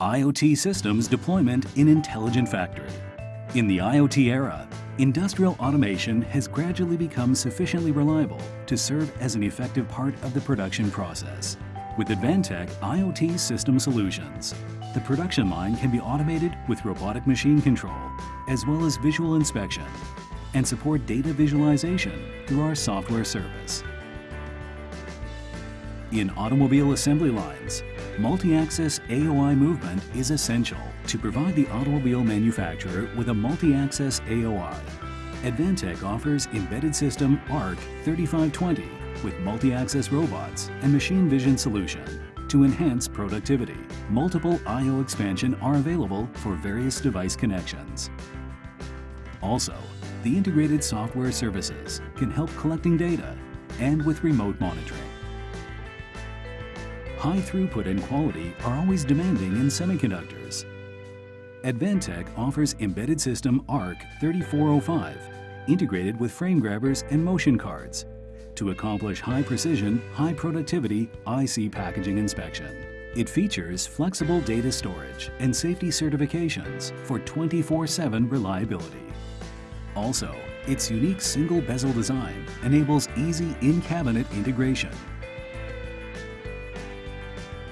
IoT systems deployment in Intelligent Factory. In the IoT era, industrial automation has gradually become sufficiently reliable to serve as an effective part of the production process. With Advantech IoT System Solutions, the production line can be automated with robotic machine control, as well as visual inspection, and support data visualization through our software service. In automobile assembly lines, multi-axis AOI movement is essential to provide the automobile manufacturer with a multi-axis AOI. Advantech offers embedded system ARK 3520 with multi-axis robots and machine vision solution to enhance productivity. Multiple I.O. expansion are available for various device connections. Also, the integrated software services can help collecting data and with remote monitoring. High throughput and quality are always demanding in semiconductors. Advantech offers embedded system ARK 3405 integrated with frame grabbers and motion cards to accomplish high precision, high productivity IC packaging inspection. It features flexible data storage and safety certifications for 24-7 reliability. Also, its unique single bezel design enables easy in-cabinet integration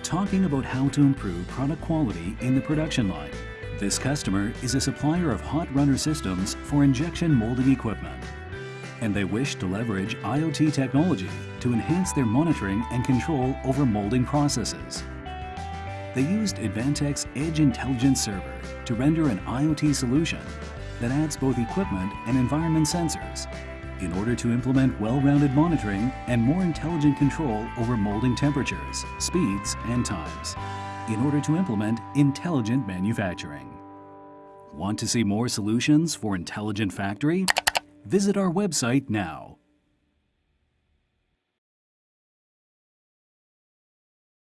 talking about how to improve product quality in the production line. This customer is a supplier of hot runner systems for injection molding equipment, and they wish to leverage IoT technology to enhance their monitoring and control over molding processes. They used Advantech's Edge Intelligence Server to render an IoT solution that adds both equipment and environment sensors in order to implement well-rounded monitoring and more intelligent control over molding temperatures, speeds, and times, in order to implement intelligent manufacturing. Want to see more solutions for Intelligent Factory? Visit our website now.